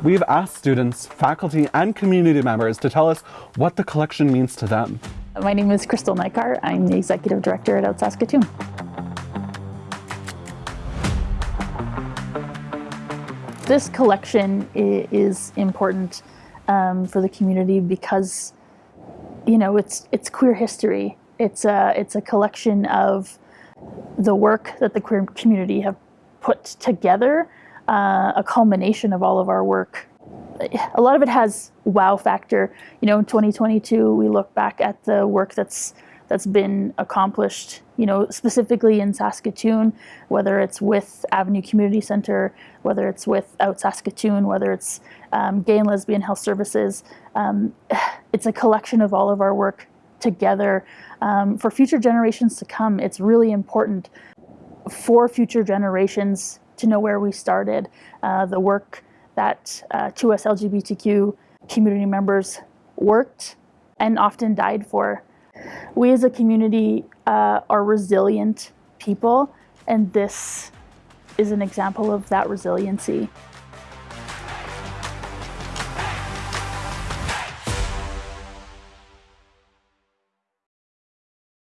We've asked students, faculty, and community members to tell us what the collection means to them. My name is Crystal Nykar. I'm the Executive Director at Out Saskatoon. This collection is important um, for the community because, you know, it's it's queer history. It's a it's a collection of the work that the queer community have put together, uh, a culmination of all of our work. A lot of it has wow factor. You know, in 2022, we look back at the work that's that's been accomplished, you know, specifically in Saskatoon, whether it's with Avenue Community Centre, whether it's with Out Saskatoon, whether it's um, gay and lesbian health services. Um, it's a collection of all of our work together um, for future generations to come. It's really important for future generations to know where we started, uh, the work that uh, 2S LGBTQ community members worked and often died for. We as a community uh, are resilient people, and this is an example of that resiliency.